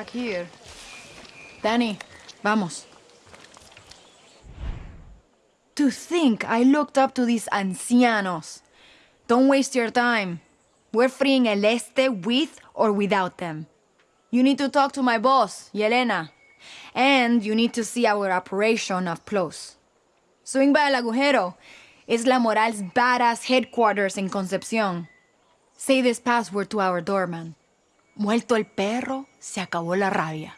back here. Danny, vamos. To think I looked up to these ancianos. Don't waste your time. We're freeing El Este with or without them. You need to talk to my boss, Yelena. And you need to see our operation up close. Swing by El Agujero. It's La Moral's badass headquarters in Concepcion. Say this password to our doorman. Muerto el perro, se acabó la rabia.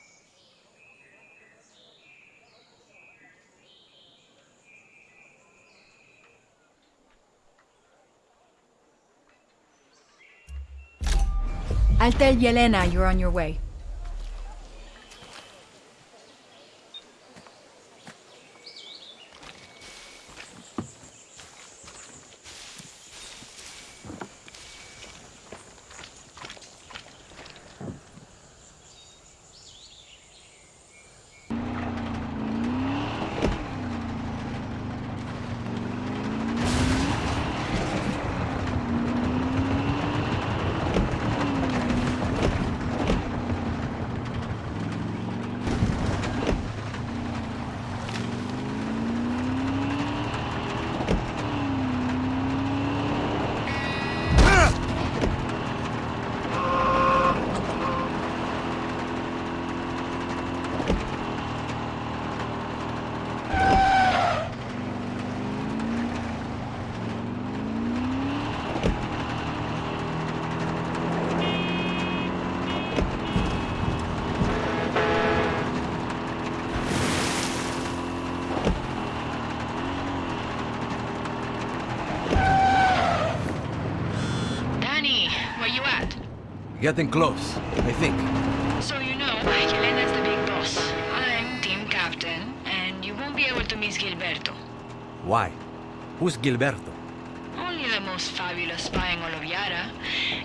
I'll tell Yelena you're on your way. Getting close, I think. So you know, Yelena's the big boss. I'm team captain, and you won't be able to miss Gilberto. Why? Who's Gilberto? Only the most fabulous spy in all of Yara.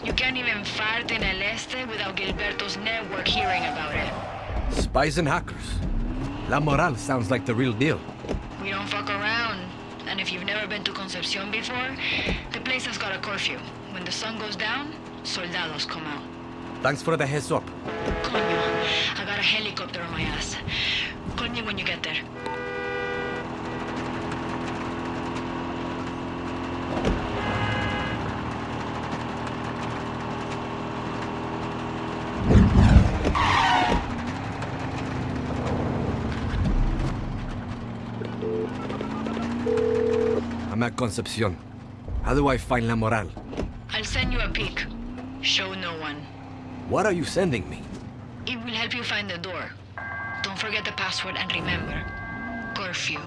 You can't even fart in El Este without Gilberto's network hearing about it. Spies and hackers. La Moral sounds like the real deal. We don't fuck around. And if you've never been to Concepcion before, the place has got a curfew. When the sun goes down, soldados come out. Thanks for the heads up. Coño, I got a helicopter on my ass. Call me when you get there. I'm at Concepcion. How do I find La Moral? I'll send you a pic. Show no one. What are you sending me? It will help you find the door. Don't forget the password and remember, curfew.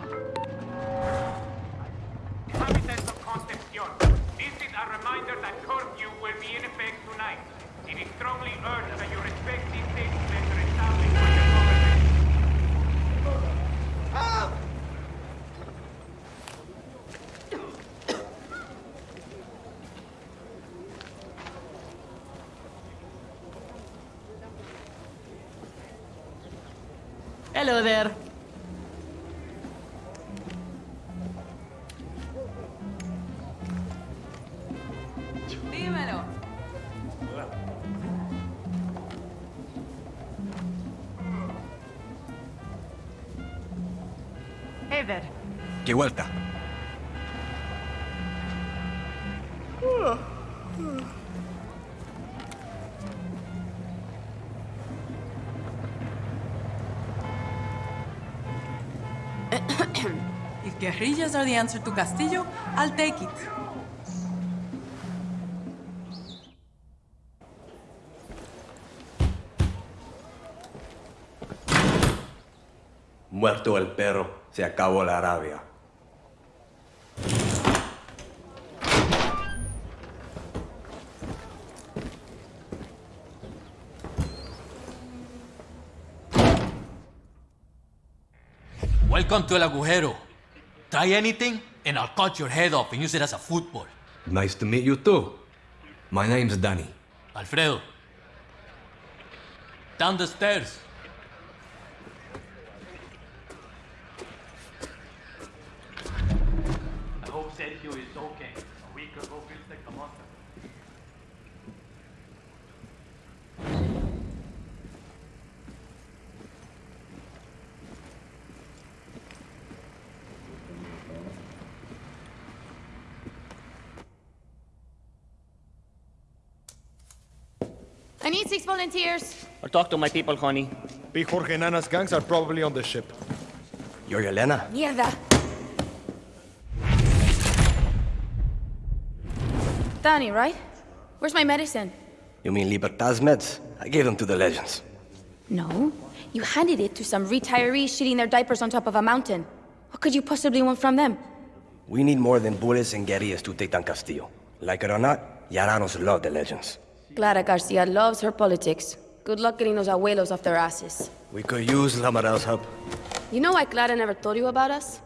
Inhabitants of Concepcion, this is a reminder that curfew will be in effect tonight. It is strongly urged Hello there. Dímelo. Ever. ¿Qué vuelta? If guerrillas are the answer to Castillo, I'll take it. Muerto el perro, se acabó la rabia. Welcome to El Agujero. Try anything, and I'll cut your head off and use it as a football. Nice to meet you too. My name's Danny. Alfredo. Down the stairs. I hope Sergio is okay. A week ago feels like a month. I need six volunteers. I'll talk to my people, honey. Big Jorge and Nana's gangs are probably on the ship. You're Yelena? Mierda. Danny, right? Where's my medicine? You mean Libertad's meds? I gave them to the legends. No. You handed it to some retirees shitting their diapers on top of a mountain. What could you possibly want from them? We need more than bullets and guerrillas to take down Castillo. Like it or not, Yaranos love the legends. Clara Garcia loves her politics. Good luck getting those abuelos off their asses. We could use La Moral's help. You know why Clara never told you about us?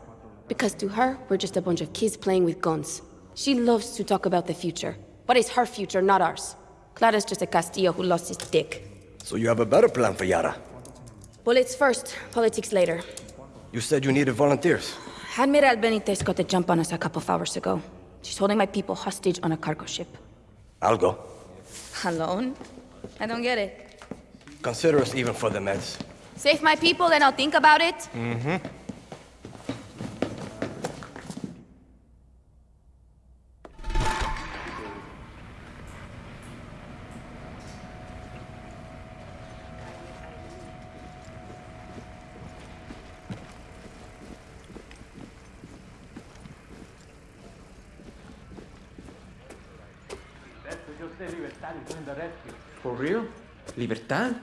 Because to her, we're just a bunch of kids playing with guns. She loves to talk about the future. But it's her future, not ours. Clara's just a Castillo who lost his dick. So you have a better plan for Yara. Bullets first, politics later. You said you needed volunteers. Admiral Benitez got the jump on us a couple of hours ago. She's holding my people hostage on a cargo ship. I'll go. Alone? I don't get it. Consider us even for the meds. Save my people, then I'll think about it. For real? Libertad?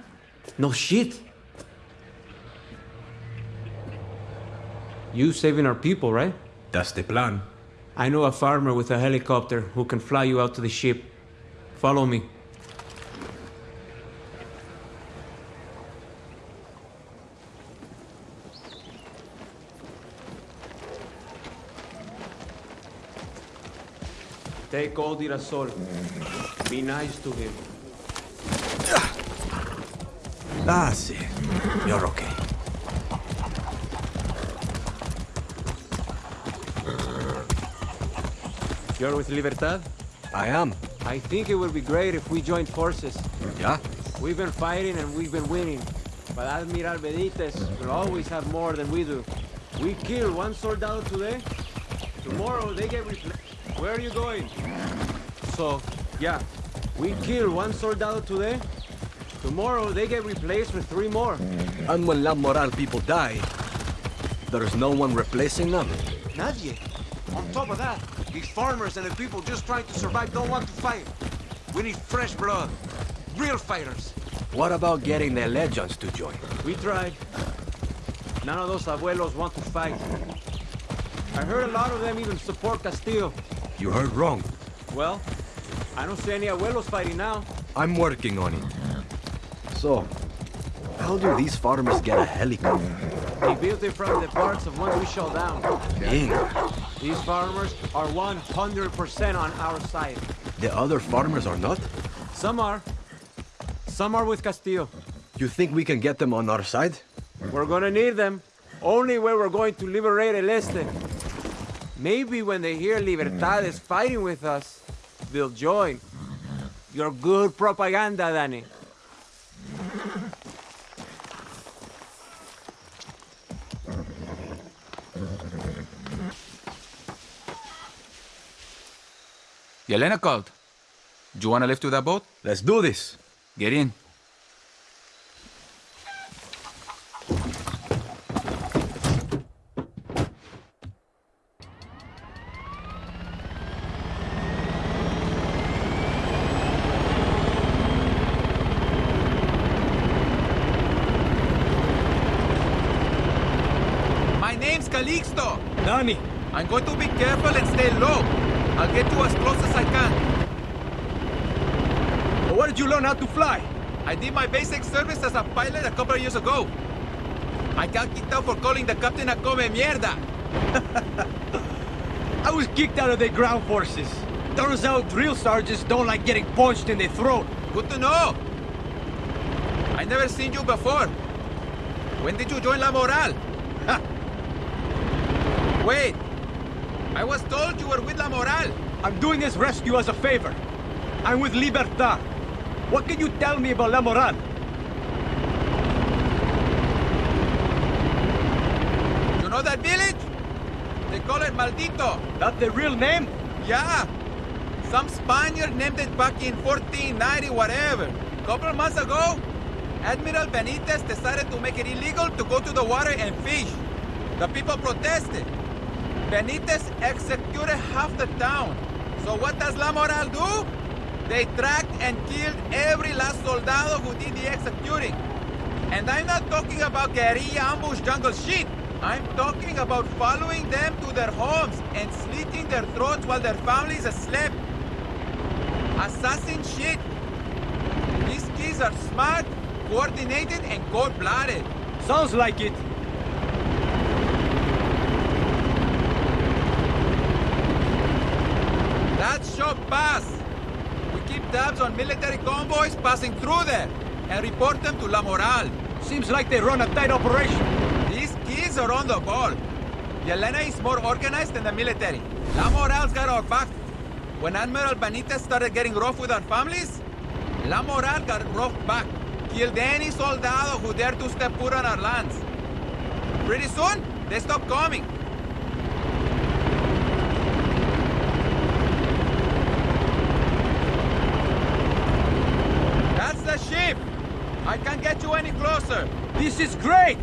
No shit. You saving our people, right? That's the plan. I know a farmer with a helicopter who can fly you out to the ship. Follow me. Take old Irasol. Be nice to him. Ah, see. You're okay. You're with Libertad? I am. I think it would be great if we joined forces. Yeah? We've been fighting and we've been winning. But Admiral Benitez will always have more than we do. We kill one soldado today. Tomorrow they get replaced. Where are you going? So, yeah. We kill one soldado today tomorrow they get replaced with three more. And when La Moral people die, there's no one replacing them. Nadie. On top of that, these farmers and the people just trying to survive don't want to fight. We need fresh blood. Real fighters. What about getting the legends to join? We tried. None of those abuelos want to fight. I heard a lot of them even support Castillo. You heard wrong. Well, I don't see any abuelos fighting now. I'm working on it. So, how do these farmers get a helicopter? They built it from the parts of ones we shot down. Dang. These farmers are 100% on our side. The other farmers are not? Some are. Some are with Castillo. You think we can get them on our side? We're gonna need them. Only when we're going to liberate El Este. Maybe when they hear Libertad is fighting with us, they'll join. You're good propaganda, Danny. Yelena called. Do you want to lift to that boat? Let's do this. Get in. My name's Calixto. Danny. I'm going to be careful and stay low. I'll get you as close as I can. But where did you learn how to fly? I did my basic service as a pilot a couple of years ago. I got kicked out for calling the captain a come mierda. I was kicked out of the ground forces. Turns out drill sergeants don't like getting punched in the throat. Good to know. I never seen you before. When did you join La Moral? Wait. I was told you were with La Moral. I'm doing this rescue as a favor. I'm with Libertad. What can you tell me about La Moral? You know that village? They call it Maldito. That's the real name? Yeah. Some Spaniard named it back in 1490 whatever. Couple months ago, Admiral Benitez decided to make it illegal to go to the water and fish. The people protested. Benitez executed half the town. So what does La Moral do? They tracked and killed every last soldado who did the executing. And I'm not talking about guerrilla ambush jungle shit. I'm talking about following them to their homes and slitting their throats while their families asleep. Assassin shit. These kids are smart, coordinated, and cold-blooded. Sounds like it. That's Shop Pass. Tabs on military convoys passing through there and report them to La Moral. Seems like they run a tight operation. These kids are on the ball. Yelena is more organized than the military. La Moral's got our back. When Admiral Benitez started getting rough with our families, La Moral got rough back. Killed any soldado who dared to step foot on our lands. Pretty soon, they stopped coming. That's the ship! I can't get you any closer. This is great!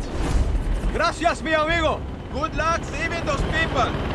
Gracias, mi amigo! Good luck saving those people!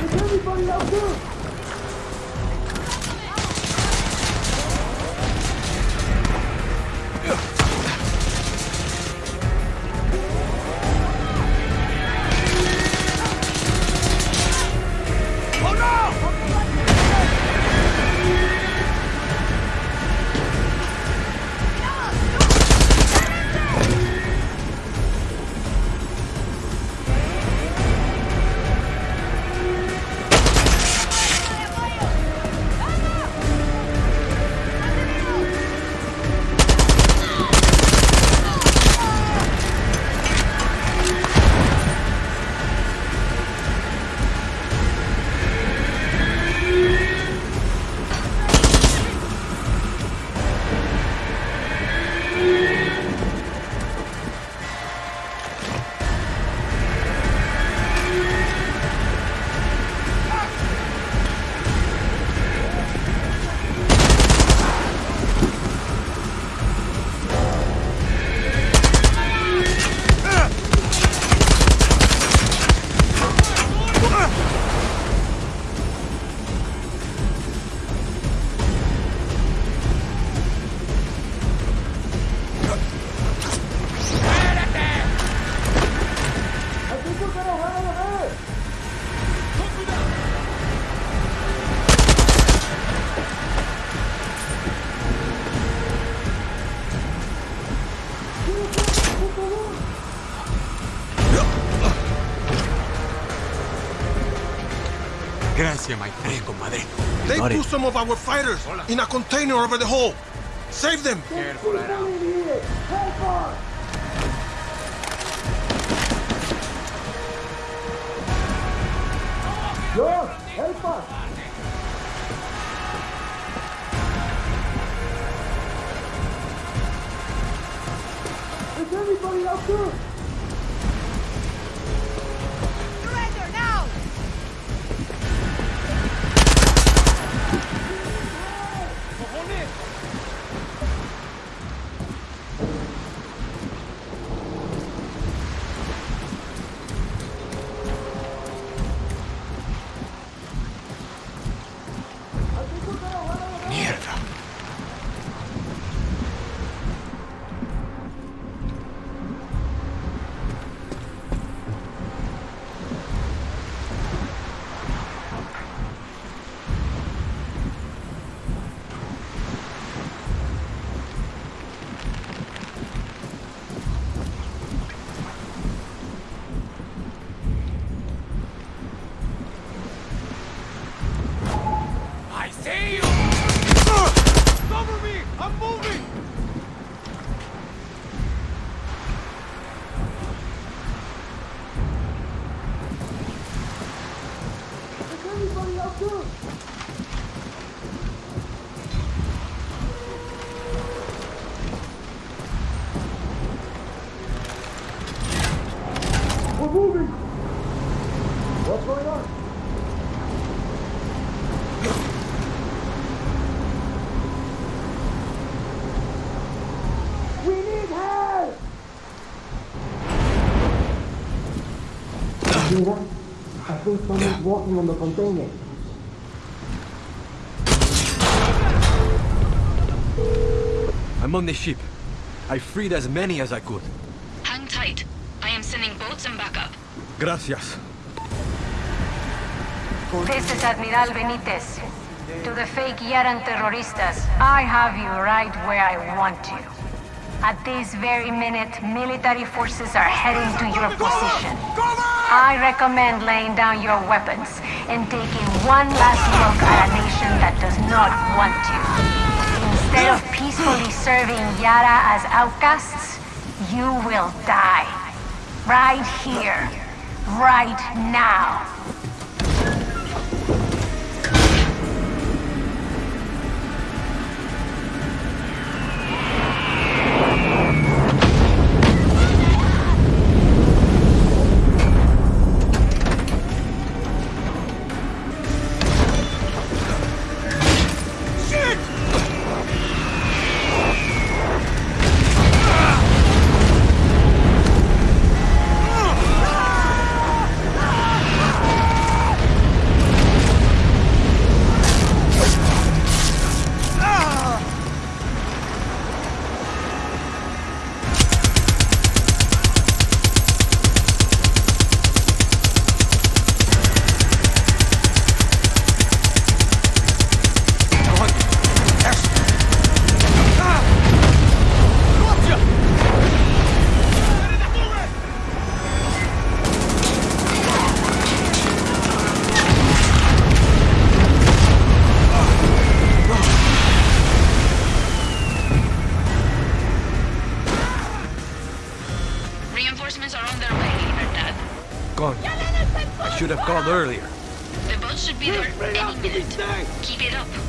Oh Gracias, my friend, compadre. They Got put some of our fighters in a container over the hole. Save them! Careful, George, help us! Is everybody out there? Mira, I think someone's walking on the container. I'm on the ship. I freed as many as I could. Hang tight. I am sending boats and backup. Gracias. This is Admiral Benitez. To the fake Yaran terroristas, I have you right where I want you. At this very minute, military forces are heading to your position. I recommend laying down your weapons and taking one last look at a nation that does not want you. Instead of peacefully serving Yara as outcasts, you will die. Right here. Right now. Earlier. The boat should be there any minute. Keep it up.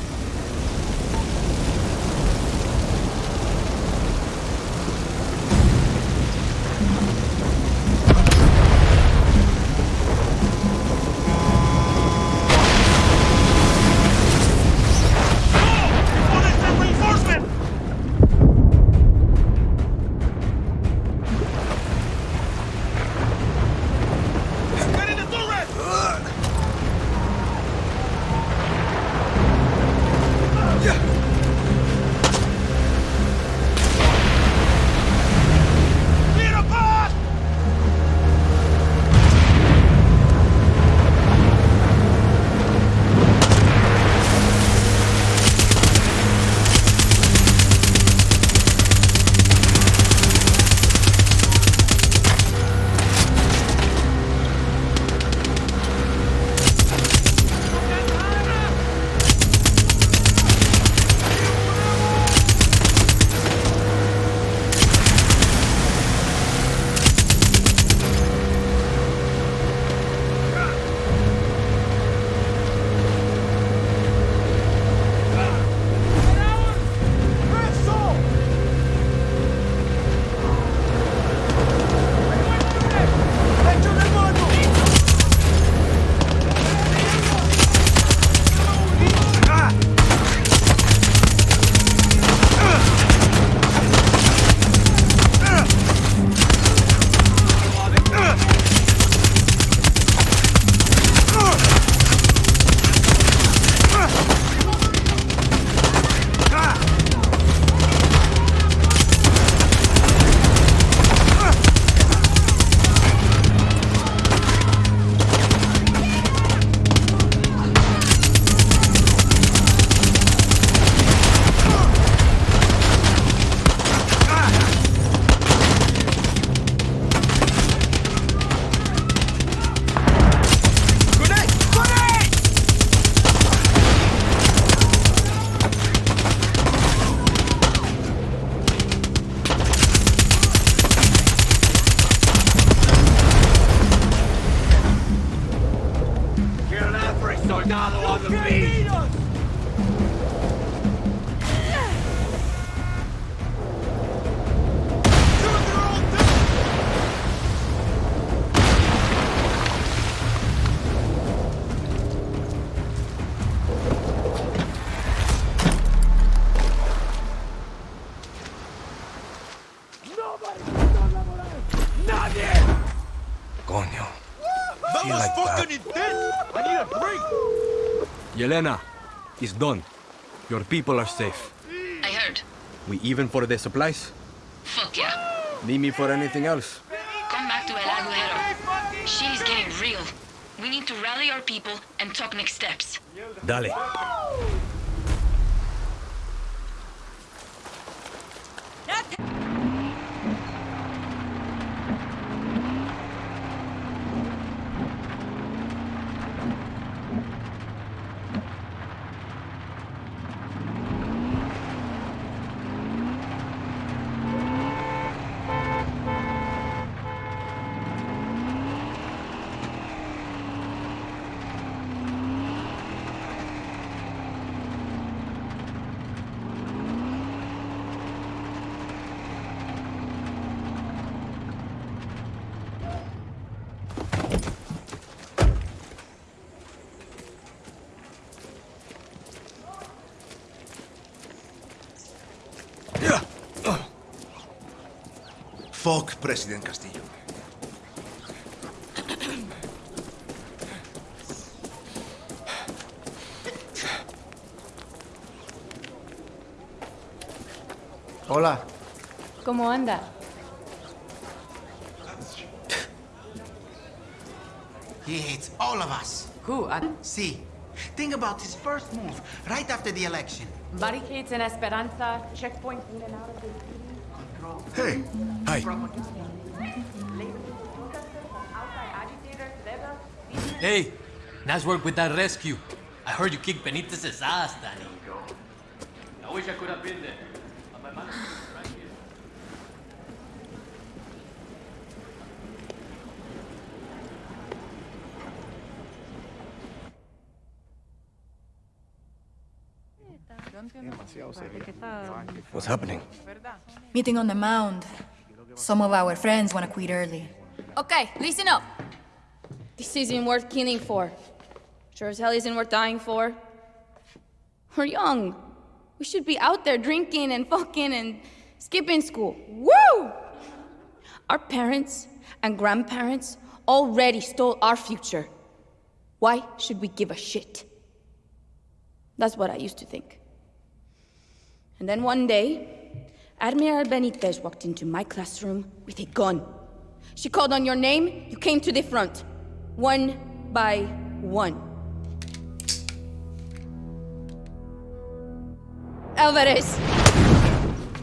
It's done. Your people are safe. I heard. We even for the supplies? Fuck yeah. Need me for anything else? Come back to El Agujero. Shit is getting real. We need to rally our people and talk next steps. Dale. Fuck President Castillo. Hola. ¿Cómo anda? He hates all of us. Who? Ad- See, think about his first move, right after the election. Barricades in Esperanza, checkpoint in and out of the Hey. Hi. Hey, nice work with that rescue. I heard you kicked Benitez's ass, Danny. I wish I could have been there. But my man is right here. What's happening? Meeting on the mound. Some of our friends want to quit early. Okay, listen up. This isn't worth killing for. Sure as hell isn't worth dying for. We're young. We should be out there drinking and fucking and skipping school. Woo! Our parents and grandparents already stole our future. Why should we give a shit? That's what I used to think. And then one day, Admiral Benitez walked into my classroom with a gun. She called on your name, you came to the front. One by one. Alvarez.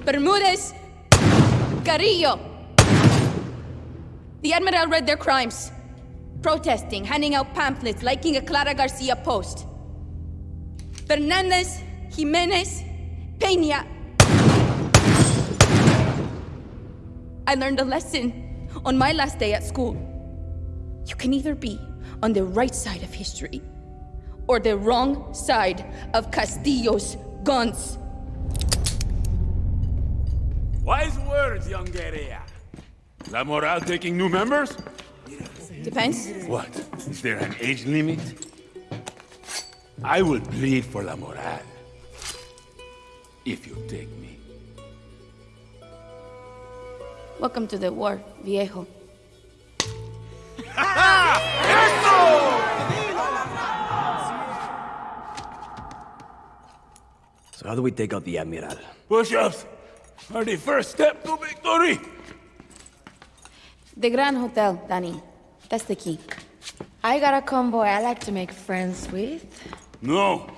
Bermudez. Carrillo. The Admiral read their crimes. Protesting, handing out pamphlets, liking a Clara Garcia post. Fernandez, Jimenez, Peña. I learned a lesson on my last day at school. You can either be on the right side of history or the wrong side of Castillo's guns. Wise words, young guerrilla. La Moral taking new members? Depends. What? Is there an age limit? I will plead for La Moral. If you take me. Welcome to the war, viejo. So how do we take out the Admiral? Push-ups are the first step to victory. The Grand Hotel, Danny. That's the key. I got a convoy I like to make friends with. No.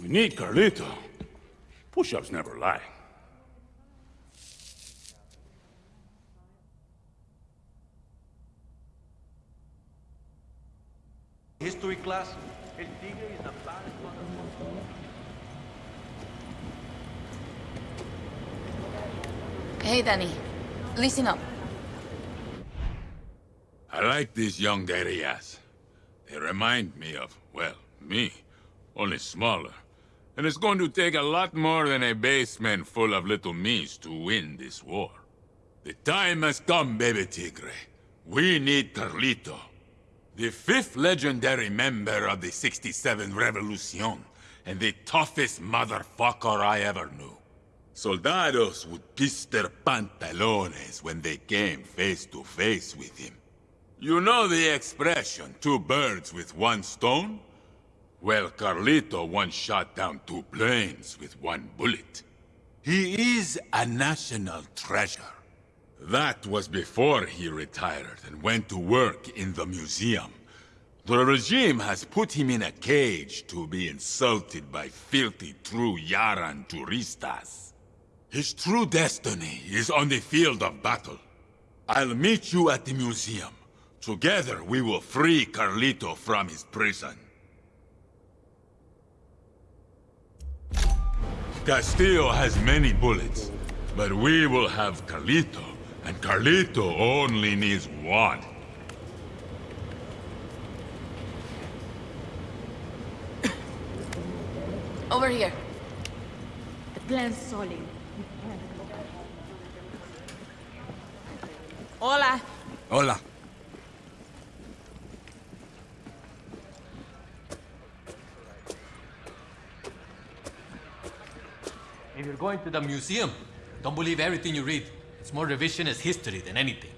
We need Carlito. Push-ups never lie. History class, El Tigre is the baddest motherfucker. Hey, Danny. Listen up. I like these young guerrillas. They remind me of, well, me. Only smaller. And it's going to take a lot more than a basement full of little me's to win this war. The time has come, baby Tigre. We need Carlito. The fifth legendary member of the 67 Revolucion, and the toughest motherfucker I ever knew. Soldados would piss their pantalones when they came face to face with him. You know the expression, two birds with one stone? Well, Carlito once shot down two planes with one bullet. He is a national treasure. That was before he retired and went to work in the museum. The regime has put him in a cage to be insulted by filthy true Yaran turistas. His true destiny is on the field of battle. I'll meet you at the museum. Together we will free Carlito from his prison. Castillo has many bullets, but we will have Carlito, and Carlito only needs one. Over here. The plan's solid. Hola. Hola. If you're going to the museum, don't believe everything you read. It's more revisionist history than anything.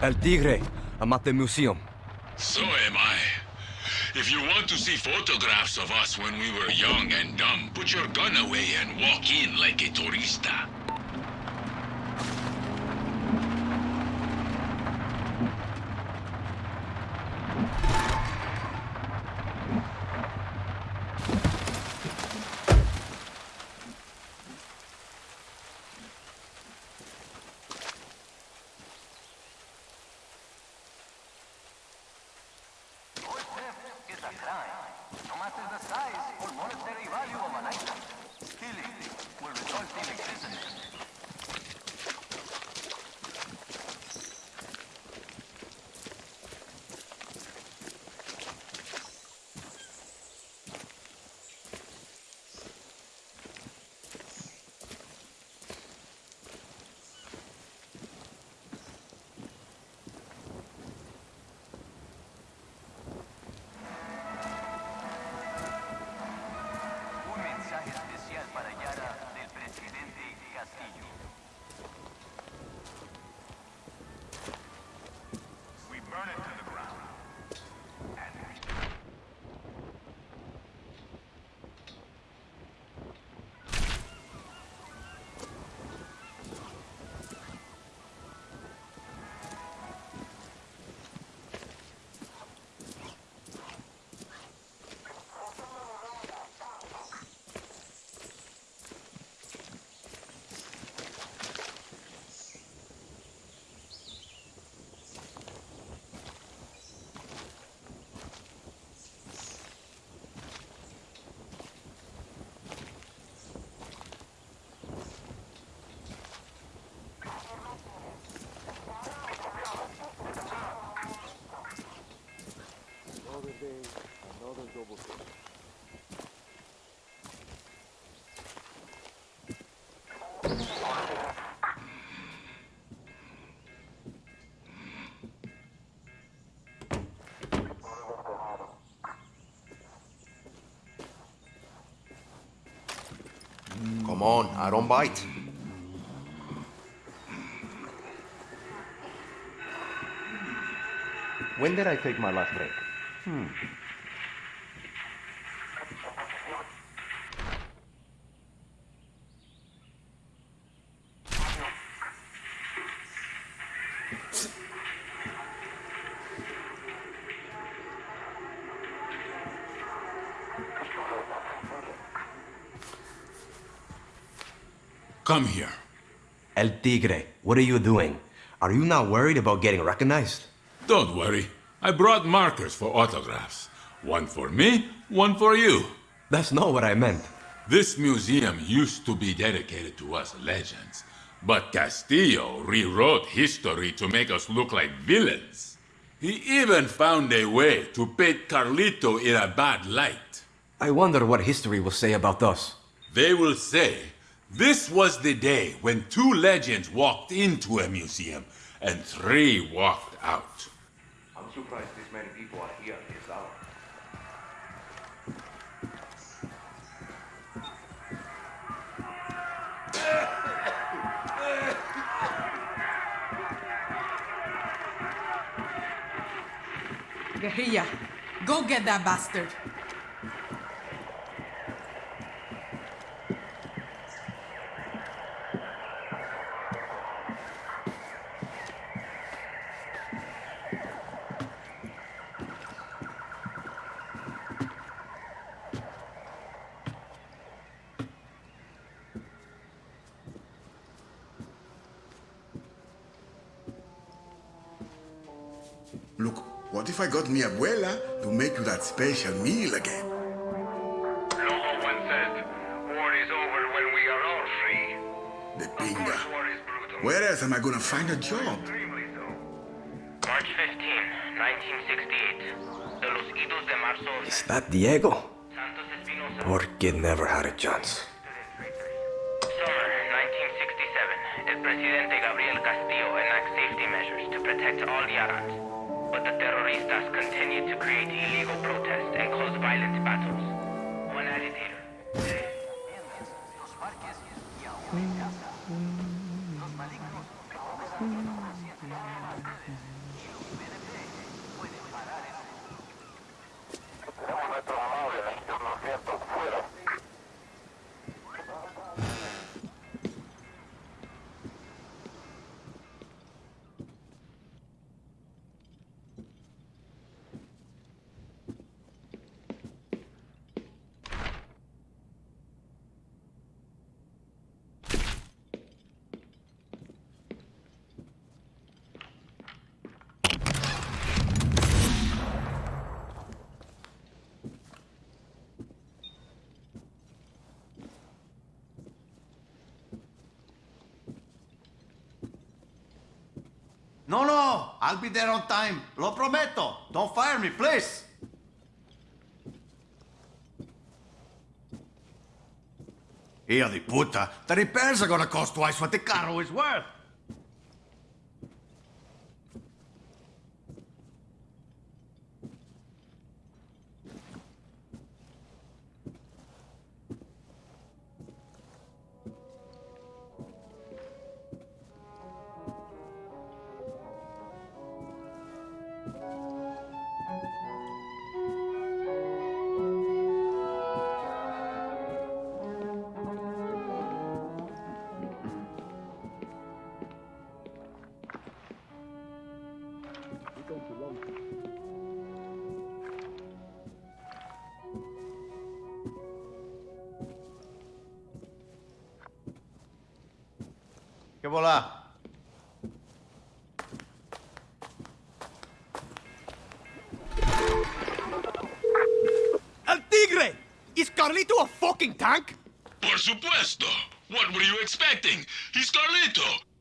El Tigre. I'm at the museum. So am I. If you want to see photographs of us when we were young and dumb, put your gun away and walk in like a Global Come on, I don't bite. When did I take my last break? Hmm. Come here. El Tigre, what are you doing? Are you not worried about getting recognized? Don't worry. I brought markers for autographs. One for me, one for you. That's not what I meant. This museum used to be dedicated to us legends, but Castillo rewrote history to make us look like villains. He even found a way to paint Carlito in a bad light. I wonder what history will say about us. They will say this was the day when two legends walked into a museum and three walked out. I'm surprised this many people are here at this hour. Guerrilla, go get that bastard. Look, what if I got mi abuela to make you that special meal again? Lobo one said, war is over when we are all free. The pinga. Where else am I gonna find a job? March 15, 1968. De los idos de marzo. Is that Diego? Poor kid never had a chance. Summer 1967. El presidente Gabriel Castillo enacts safety measures to protect all Yarans. But the terroristas continued to create illegal protests and cause violent battles. One agitator. No, no, I'll be there on time. Lo prometo. Don't fire me, please. Hijo de puta. The repairs are gonna cost twice what the carro is worth. ¿Qué bola? El Tigre! Is Carlito a fucking tank? Por supuesto. What were you expecting? He's Carlito.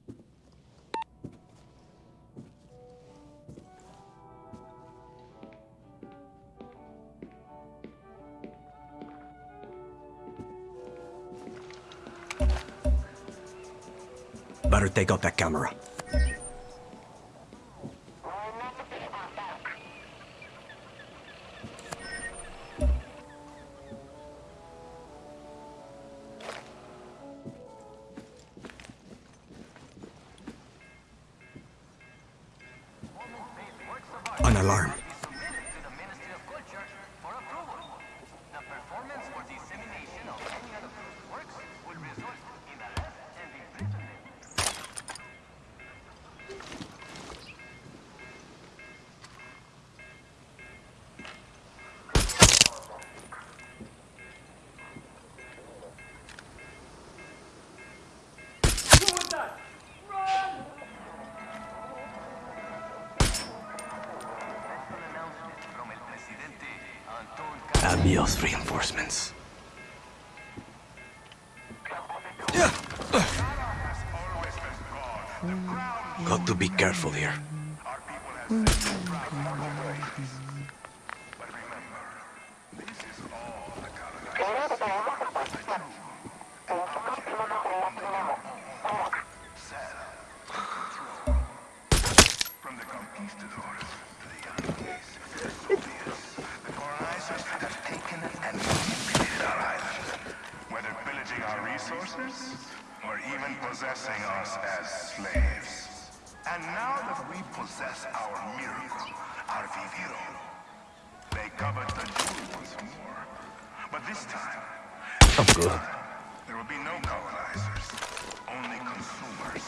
Better got that camera. Adios, reinforcements. Got to be careful here. I'm good. there will be no colonizers, only consumers.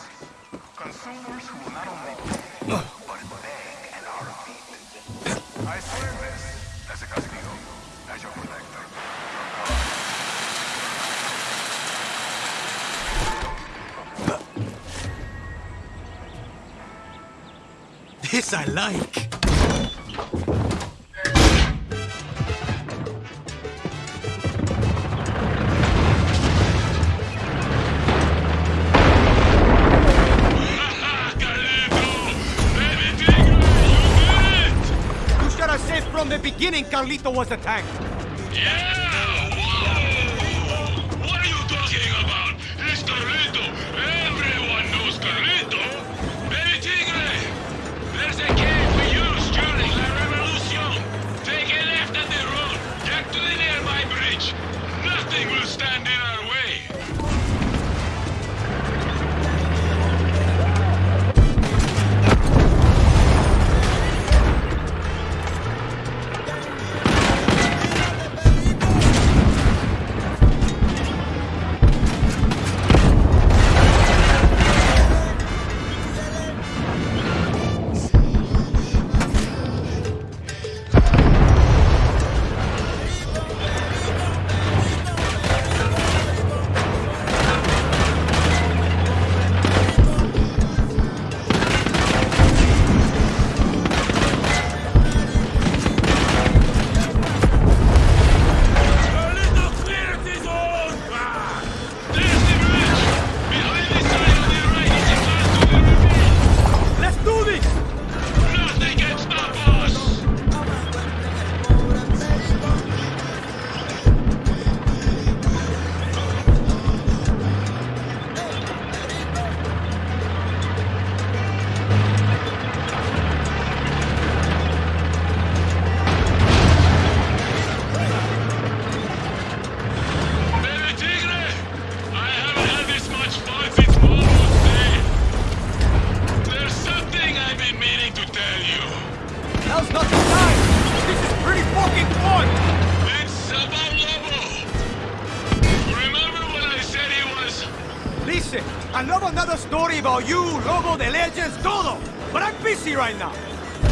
Consumers who will not only pay, but beg at our feet. I swear this as a castigo, as your protector. This I like. Beginning Carlito was attacked. What I'm right now!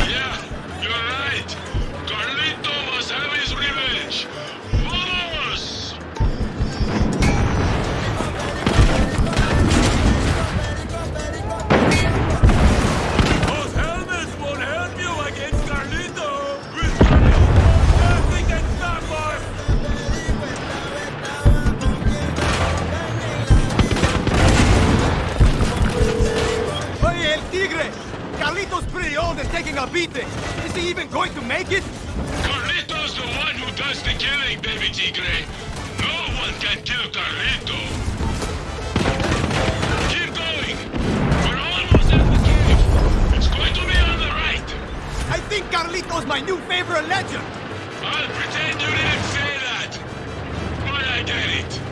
Yeah, you're right. Carlito must have his revenge. Vamos! Those helmets won't help you against Carlito. With Carlito, nothing can stop us. Oye, el tigre! Carlito's pretty old and taking a beating. Is he even going to make it? Carlito's the one who does the killing, baby Tigre. No one can kill Carlito. Keep going. We're almost at the cave. It's going to be on the right. I think Carlito's my new favorite legend! I'll pretend you didn't say that. But I get it.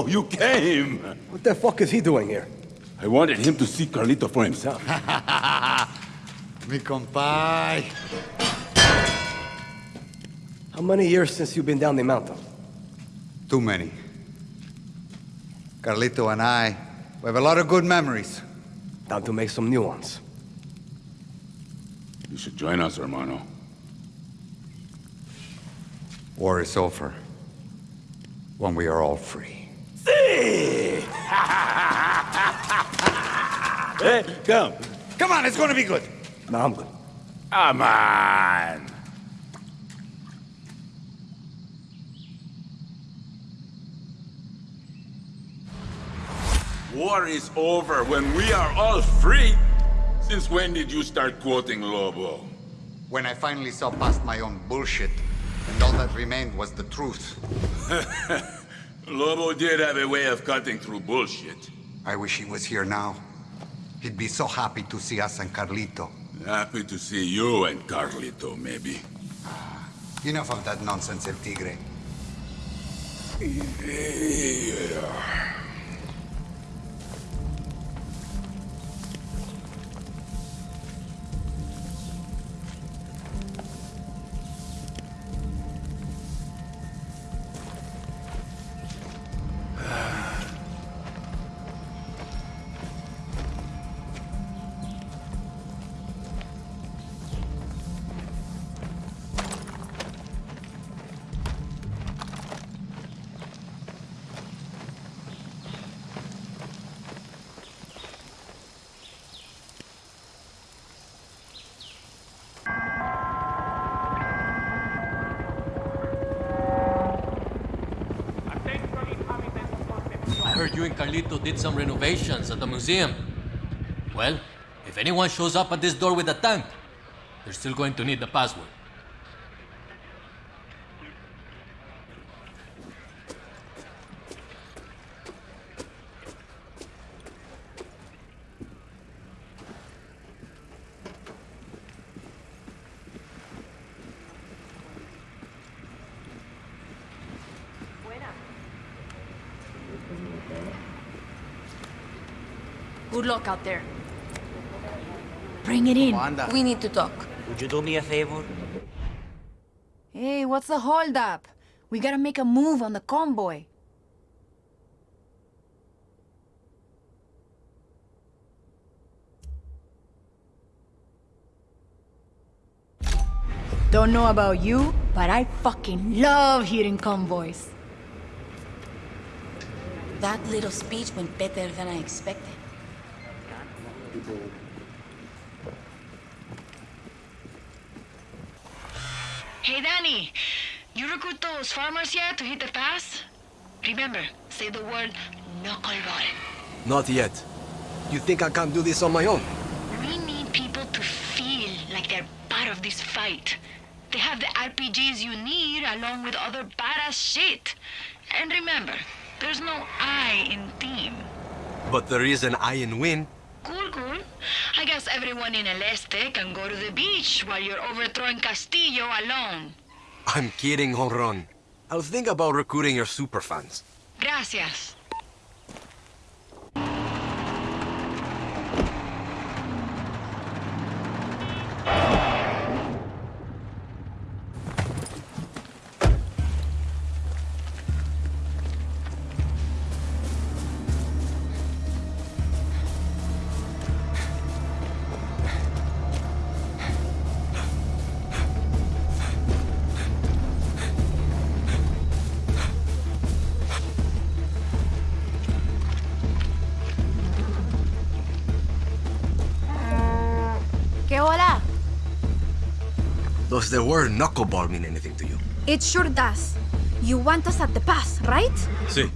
So you came. What the fuck is he doing here? I wanted him to see Carlito for himself. Mi compay. How many years since you've been down the mountain? Too many. Carlito and I, we have a lot of good memories. Time to make some new ones. You should join us, hermano. War is over. When we are all free. Hey, come. Come on, it's gonna be good. No, I'm good. Come on. War is over when we are all free. Since when did you start quoting Lobo? When I finally saw past my own bullshit, and all that remained was the truth. Lobo did have a way of cutting through bullshit. I wish he was here now. He'd be so happy to see us and Carlito. Happy to see you and Carlito, maybe. Ah, enough of that nonsense, El Tigre. I you and Carlito did some renovations at the museum. Well, if anyone shows up at this door with a tank, they're still going to need the password. Good out there. Bring it in. We need to talk. Would you do me a favor? Hey, what's the holdup? We gotta make a move on the convoy. Don't know about you, but I fucking love hearing convoys. That little speech went better than I expected. Hey, Danny. You recruit those farmers yet to hit the pass? Remember, say the word knuckleball. Not yet. You think I can't do this on my own? We need people to feel like they're part of this fight. They have the RPGs you need along with other badass shit. And remember, there's no I in team. But there is an I in win. Cool, cool. I guess everyone in El Este can go to the beach while you're overthrowing Castillo alone. I'm kidding, Honron. I'll think about recruiting your superfans. Gracias. Does the word knuckleball mean anything to you? It sure does. You want us at the pass, right? See.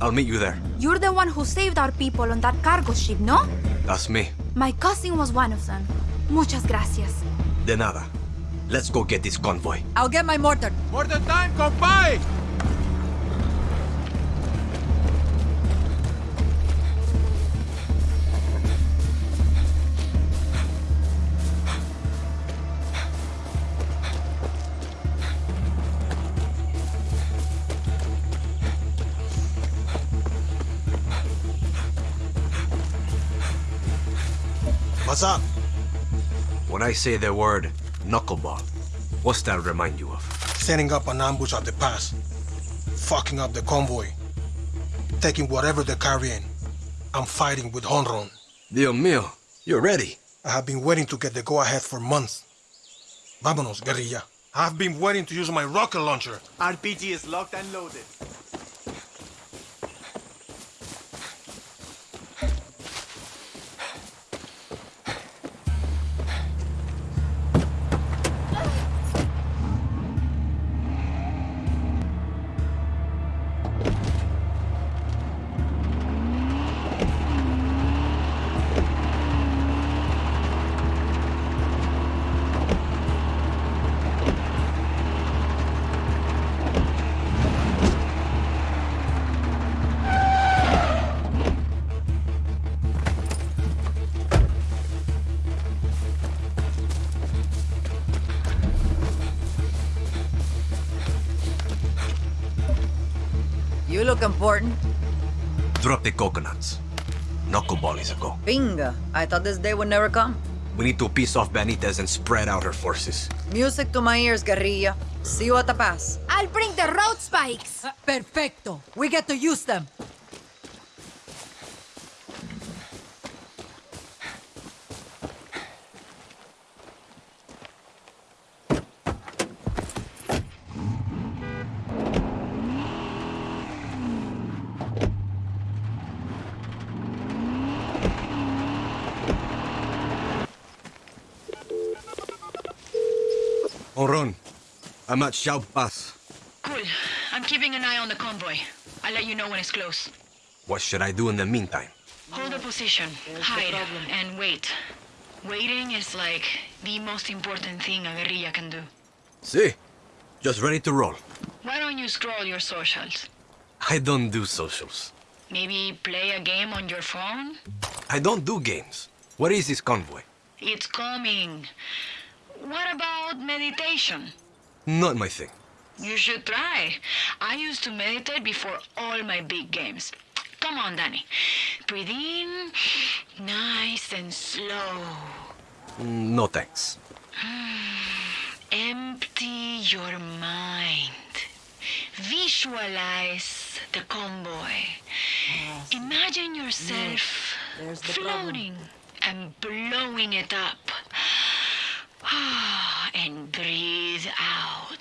I'll meet you there. You're the one who saved our people on that cargo ship, no? That's me. My cousin was one of them. Muchas gracias. De nada. Let's go get this convoy. I'll get my mortar. Mortar time, compay! What's up? When I say the word knuckleball, what's that remind you of? Setting up an ambush at the pass. Fucking up the convoy. Taking whatever they're carrying. I'm fighting with Honron. Dios mío, you're ready. I have been waiting to get the go-ahead for months. Vámonos, guerrilla. I've been waiting to use my rocket launcher. RPG is locked and loaded. Look important. Drop the coconuts. Knuckleball is a go. Bingo. I thought this day would never come. We need to piece off Benitez and spread out her forces. Music to my ears, guerrilla. See you at the pass. I'll bring the road spikes. Uh, perfecto. We get to use them. I'm at Shaub Pass. Cool. I'm keeping an eye on the convoy. I'll let you know when it's close. What should I do in the meantime? Hold a position, hide, and wait. Waiting is like the most important thing a guerrilla can do. See, just ready to roll. Why don't you scroll your socials? I don't do socials. Maybe play a game on your phone? I don't do games. What is this convoy? It's coming. What about meditation? Not my thing. You should try. I used to meditate before all my big games. Come on, Danny. Breathe in, nice and slow. Mm, No thanks. Empty your mind. Visualize the convoy. Imagine yourself There's the floating and blowing it up. and breathe out.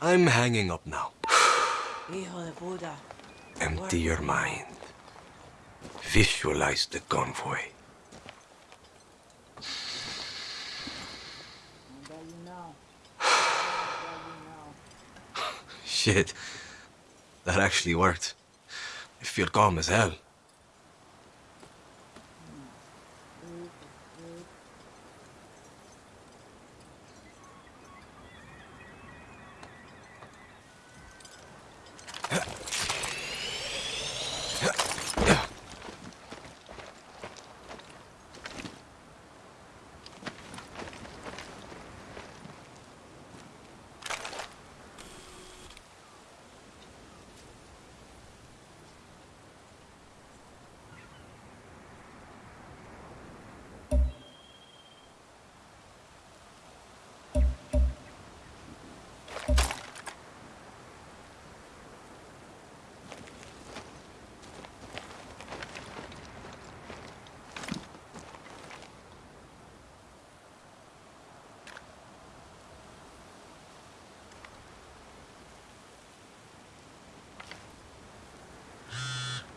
I'm hanging up now. Hijo de puta. Empty your mind. Visualize the convoy. Shit. That actually worked. I feel calm as hell.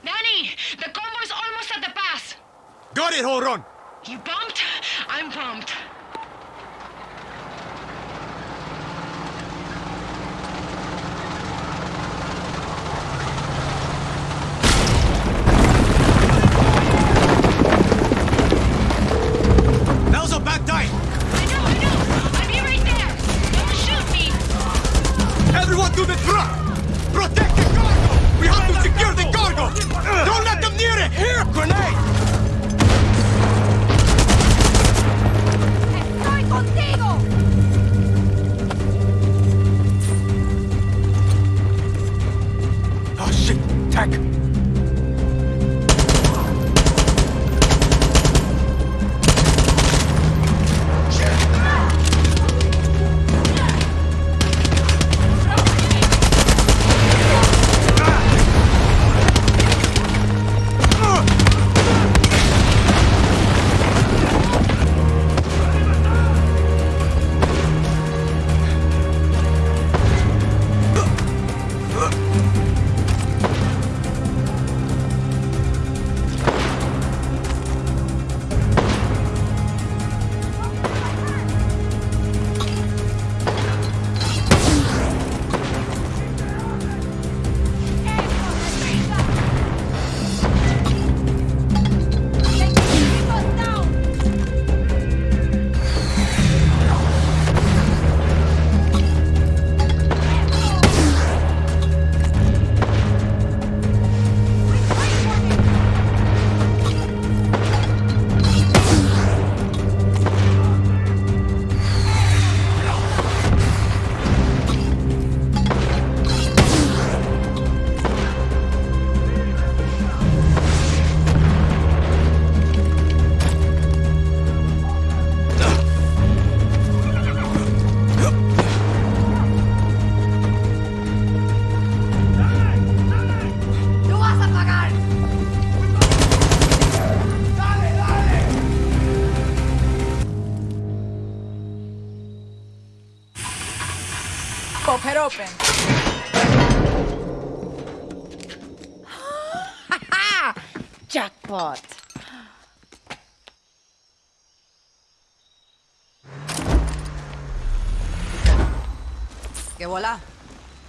Danny, the convoy's almost at the pass. Got it, Horon! You pumped? I'm pumped.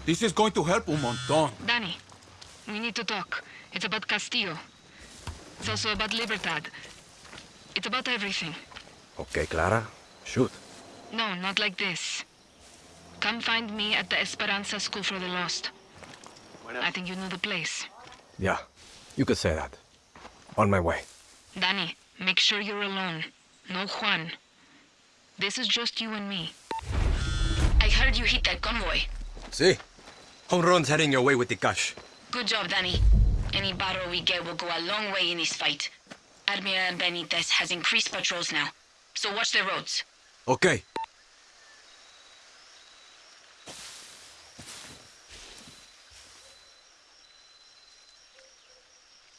This is going to help un montón. Danny, we need to talk. It's about Castillo. It's also about Libertad. It's about everything. Okay, Clara. Shoot. No, not like this. Come find me at the Esperanza School for the Lost. I think you know the place. Yeah, you could say that. On my way. Danny, make sure you're alone. No Juan. This is just you and me. I heard you hit that convoy. See? Honron's heading your way with the cash. Good job, Danny. Any battle we get will go a long way in this fight. Admiral Benitez has increased patrols now, so watch the roads. Okay.